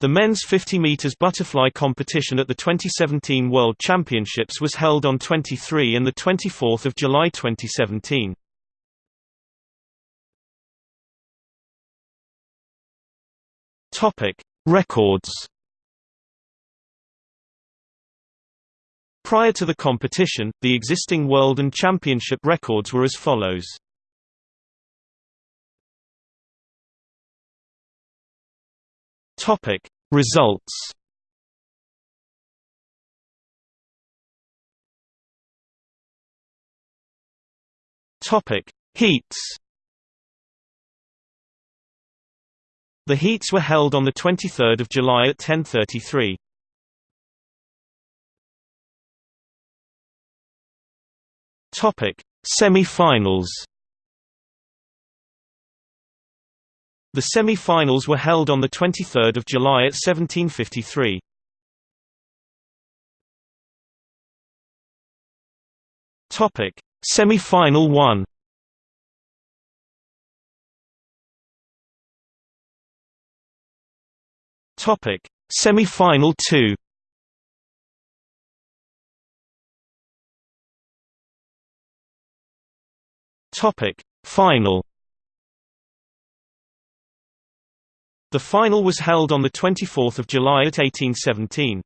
The men's 50 meters butterfly competition at the 2017 World Championships was held on 23 and the 24th of July 2017. Topic: Records. Prior to the competition, the existing world and championship records were as follows. Topic. Results Topic. Heats The heats were held on the 23rd of July at 10:33. Topic. Semi-finals The semi-finals were held on 23 July at 1753. Topic: Semi-final 1. Topic: Semi-final 2. Topic: Final The final was held on 24 July at 1817.